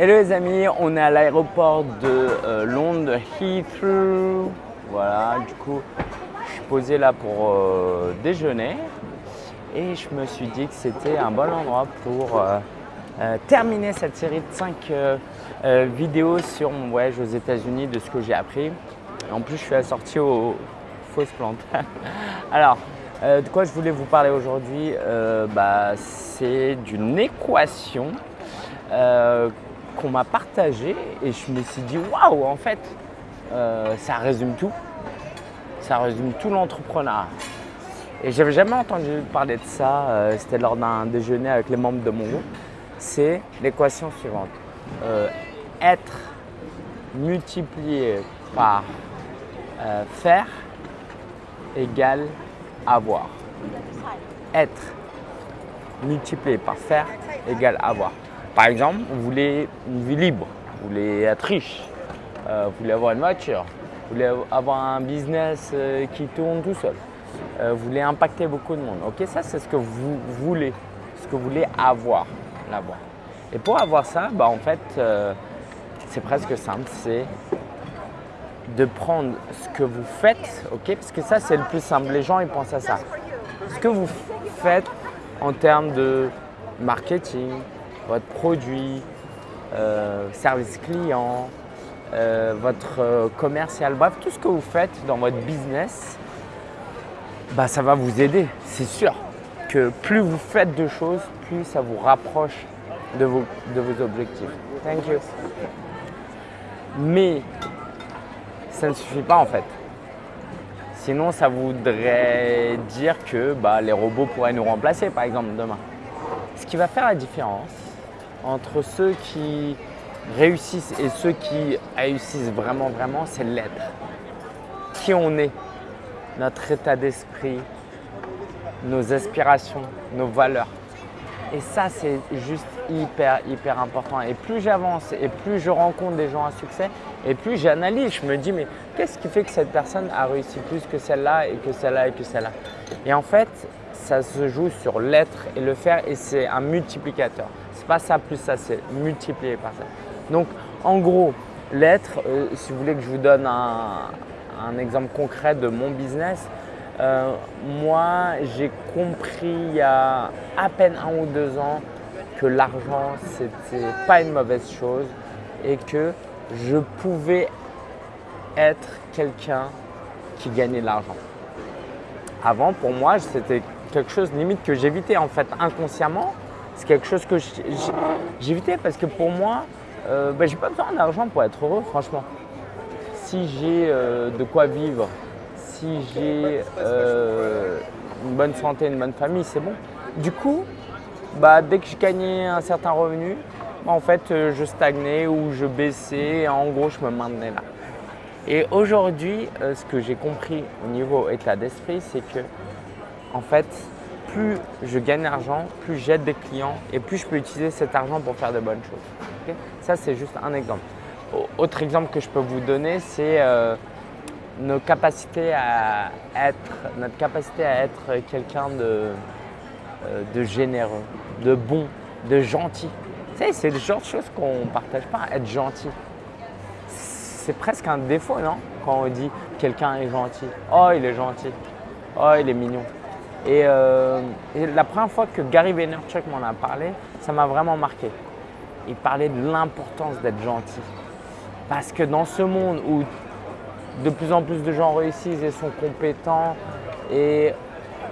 Hello les amis, on est à l'aéroport de euh, Londres, Heathrow. Voilà, du coup, je suis posé là pour euh, déjeuner et je me suis dit que c'était un bon endroit pour euh, terminer cette série de 5 vidéos sur mon voyage aux États-Unis, de ce que j'ai appris. En plus, je suis assorti aux fausses plantes. Alors, de quoi je voulais vous parler aujourd'hui bah, C'est d'une équation qu'on m'a partagé et je me suis dit waouh en fait euh, ça résume tout. Ça résume tout l'entrepreneuriat. Et j'avais jamais entendu parler de ça euh, c'était lors d'un déjeuner avec les membres de mon groupe. C'est l'équation suivante. Euh, être multiplié par faire égale avoir. Être multiplié par faire égale avoir par exemple, vous voulez une vie libre, vous voulez être riche, euh, vous voulez avoir une voiture, vous voulez avoir un business euh, qui tourne tout seul, euh, vous voulez impacter beaucoup de monde. Ok, ça c'est ce que vous voulez, ce que vous voulez avoir, l'avoir. Et pour avoir ça, bah, en fait, c'est presque simple, c'est de prendre ce que vous faites, ok, parce que ça c'est le plus simple. Les gens ils pensent à ça. Ce que vous faites en termes de marketing, votre produit, euh, service client, euh, votre euh, commercial, bref, tout ce que vous faites dans votre business, bah, ça va vous aider. C'est sûr que plus vous faites de choses, plus ça vous rapproche de vos, de vos objectifs. Thank you. Mais ça ne suffit pas en fait. Sinon, ça voudrait dire que bah, les robots pourraient nous remplacer, par exemple, demain. Ce qui va faire la différence, entre ceux qui réussissent et ceux qui réussissent vraiment, vraiment, c'est l'être. Qui on est, notre état d'esprit, nos aspirations, nos valeurs. Et ça, c'est juste hyper, hyper important. Et plus j'avance et plus je rencontre des gens à succès, et plus j'analyse, je me dis, mais qu'est-ce qui fait que cette personne a réussi plus que celle-là et que celle-là et que celle-là? Et en fait, ça se joue sur l'être et le faire et c'est un multiplicateur pas ça plus ça, c'est multiplié par ça. Donc en gros, l'être, euh, si vous voulez que je vous donne un, exemple concret de mon business, euh, moi j'ai compris il y a à peine un ou deux ans que l'argent c'était pas une mauvaise chose et que je pouvais être quelqu'un qui gagnait de l'argent. Avant pour moi c'était quelque chose limite que j'évitais en fait inconsciemment c'est quelque chose que j'évitais parce que pour moi, euh, bah, j'ai pas besoin d'argent pour être heureux, franchement. Si j'ai euh, de quoi vivre, si j'ai euh, une bonne santé, une bonne famille, c'est bon. Du coup, bah, dès que je gagnais un certain revenu, bah, en fait, je stagnais ou je baissais. En gros, je me maintenais là. Et aujourd'hui, ce que j'ai compris au niveau état d'esprit, c'est que en fait, plus je gagne d'argent, plus j'aide des clients et plus je peux utiliser cet argent pour faire de bonnes choses. Ça, c'est juste un exemple. Autre exemple que je peux vous donner, c'est euh, notre capacité à être quelqu'un de, euh, généreux, de bon, de gentil. C'est le genre de choses qu'on ne partage pas, être gentil. C'est presque un défaut, non? Quand on dit quelqu'un est gentil. Oh, il est gentil. Oh, il est mignon. Euh, et, la première fois que Gary Vaynerchuk m'en a parlé, ça m'a vraiment marqué. Il parlait de l'importance d'être gentil. Parce que dans ce monde où de plus en plus de gens réussissent et sont compétents et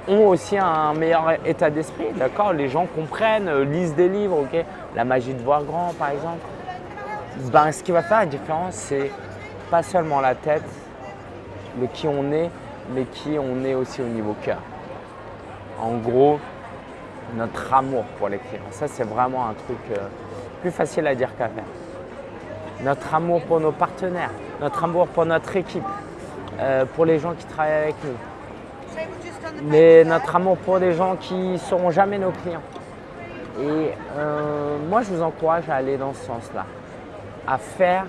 ont aussi un meilleur état d'esprit, d'accord Les gens comprennent, euh, lisent des livres, ok La magie de voir grand, par exemple. Ben, ce qui va faire la différence, c'est pas seulement la tête, le qui on est, mais qui on est aussi au niveau cœur en gros notre amour pour les clients. Ça, c'est vraiment un truc euh, plus facile à dire qu'à faire. Notre amour pour nos partenaires, notre amour pour notre équipe, euh, pour les gens qui travaillent avec nous. Mais notre amour pour les gens qui ne seront jamais nos clients. Et euh, moi, je vous encourage à aller dans ce sens-là, à faire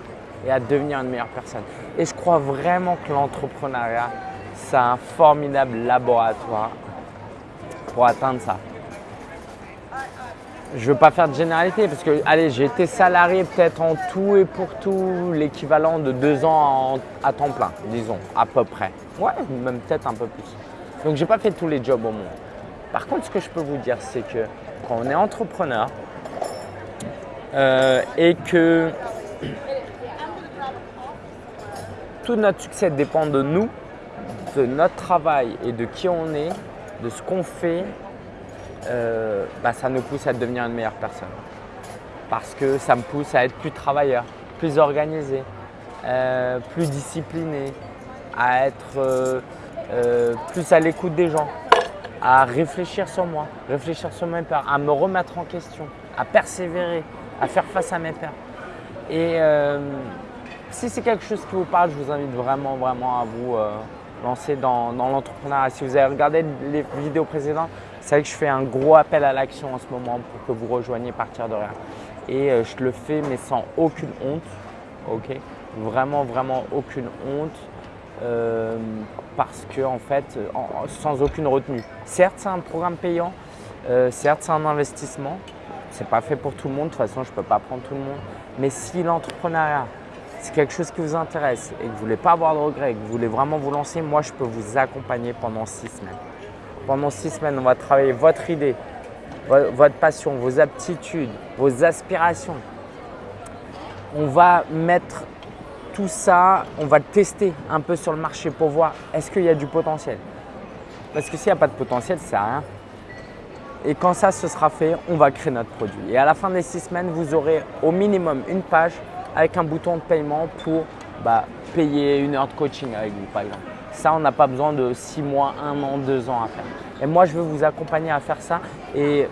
et à devenir une meilleure personne. Et je crois vraiment que l'entrepreneuriat, c'est un formidable laboratoire pour atteindre ça. je veux pas faire de généralité parce que, allez, j'ai été salarié peut-être en tout et pour tout l'équivalent de deux ans à temps plein, disons, à peu près. Ouais, même peut-être un peu plus. Donc, je n'ai pas fait tous les jobs au monde. Par contre, ce que je peux vous dire, c'est que quand on est entrepreneur euh, et que tout notre succès dépend de nous, de notre travail et de qui on est, de ce qu'on fait, euh, bah, ça nous pousse à devenir une meilleure personne. Parce que ça me pousse à être plus travailleur, plus organisé, euh, plus discipliné, à être euh, plus à l'écoute des gens, à réfléchir sur moi, réfléchir sur mes peurs, à me remettre en question, à persévérer, à faire face à mes peurs. Et si c'est quelque chose qui vous parle, je vous invite vraiment, vraiment à vous lancer dans, l'entrepreneuriat. Si vous avez regardé les vidéos précédentes, c'est vrai que je fais un gros appel à l'action en ce moment pour que vous rejoigniez Partir de rien. Et euh, je le fais mais sans aucune honte, ok? Vraiment, vraiment aucune honte. Euh, parce que en fait, sans aucune retenue. Certes, c'est un programme payant, euh, certes, c'est un investissement. C'est pas fait pour tout le monde, de toute façon, je ne peux pas prendre tout le monde. Mais si l'entrepreneuriat, c'est quelque chose qui vous intéresse et que vous ne voulez pas avoir de regrets, que vous voulez vraiment vous lancer, moi je peux vous accompagner pendant six semaines. Pendant six semaines, on va travailler votre idée, votre passion, vos aptitudes, vos aspirations. On va mettre tout ça, on va le tester un peu sur le marché pour voir est-ce qu'il y a du potentiel? Parce que s'il n'y a pas de potentiel, ça sert à rien. Et quand ça se sera fait, on va créer notre produit. Et à la fin des six semaines, vous aurez au minimum une page avec un bouton de paiement pour bah, payer une heure de coaching avec vous par exemple. Ça, on n'a pas besoin de six mois, un an, deux ans à faire. Et moi, je veux vous accompagner à faire ça et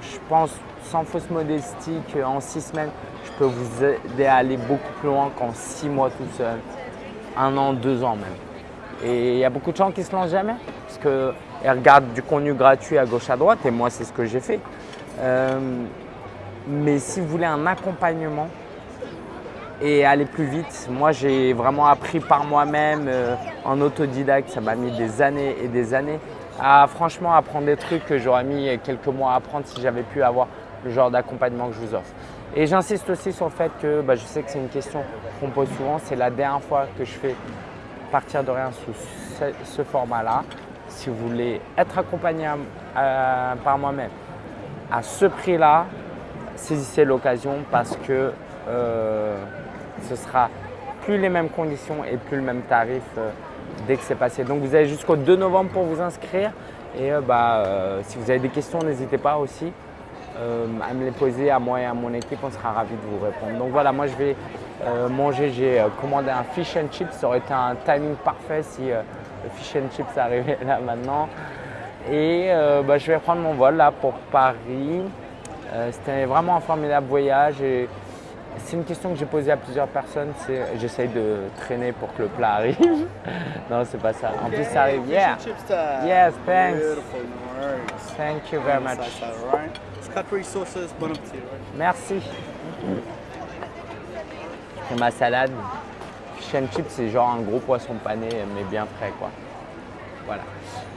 je pense sans fausse modestie qu'en six semaines, je peux vous aider à aller beaucoup plus loin qu'en six mois tout seul, un an, deux ans même. Et il y a beaucoup de gens qui se lancent jamais parce qu'ils regardent du contenu gratuit à gauche à droite et moi, c'est ce que j'ai fait. Euh, mais si vous voulez un accompagnement, et aller plus vite. Moi, j'ai vraiment appris par moi-même euh, en autodidacte. Ça m'a mis des années et des années à franchement apprendre des trucs que j'aurais mis quelques mois à apprendre si j'avais pu avoir le genre d'accompagnement que je vous offre. Et j'insiste aussi sur le fait que bah, je sais que c'est une question qu'on pose souvent. C'est la dernière fois que je fais partir de rien sous ce, format-là. Si vous voulez être accompagné par moi-même à ce prix-là, saisissez l'occasion parce que euh, ce sera plus les mêmes conditions et plus le même tarif euh, dès que c'est passé. Donc vous avez jusqu'au 2 novembre pour vous inscrire et euh, bah, euh, si vous avez des questions, n'hésitez pas aussi à me les poser à moi et à mon équipe, on sera ravis de vous répondre. Donc voilà, moi je vais manger, j'ai commandé un fish and chips, ça aurait été un timing parfait si le fish and chips arrivait là maintenant. Et bah, je vais prendre mon vol là pour Paris. C'était vraiment un formidable voyage c'est une question que j'ai posée à plusieurs personnes, c'est j'essaye de traîner pour que le plat arrive. non, c'est pas ça. En plus, ça arrive. Yeah. Yes, thanks. Thank you very much. Merci. C'est ma salade. Fish and chips, c'est genre un gros poisson pané, mais bien frais, quoi. Voilà.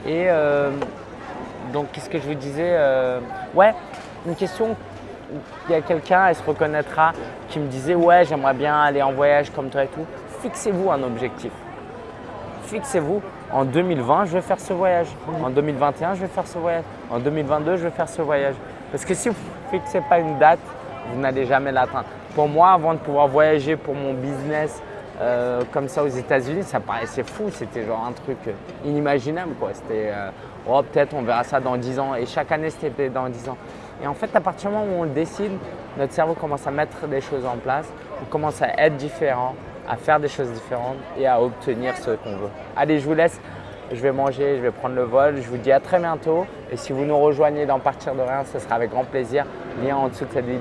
Et euh, donc, qu'est-ce que je vous disais euh, Ouais, une question il y a quelqu'un, elle se reconnaîtra, qui me disait ouais j'aimerais bien aller en voyage comme toi et tout. Fixez-vous un objectif. Fixez-vous, en 2020 je vais faire ce voyage, en 2021 je vais faire ce voyage, en 2022 je vais faire ce voyage. Parce que si vous ne fixez pas une date, vous n'allez jamais l'atteindre. Pour moi, avant de pouvoir voyager pour mon business euh, comme ça aux États-Unis, ça paraissait fou. C'était genre un truc inimaginable. C'était euh, oh, peut-être on verra ça dans 10 ans. Et chaque année, c'était dans 10 ans. Et en fait, à partir du moment où on le décide, notre cerveau commence à mettre des choses en place, on commence à être différent, à faire des choses différentes et à obtenir ce qu'on veut. Allez, je vous laisse. Je vais manger, je vais prendre le vol. Je vous dis à très bientôt. Et si vous nous rejoignez dans Partir de rien, ce sera avec grand plaisir. Lien en dessous de cette vidéo.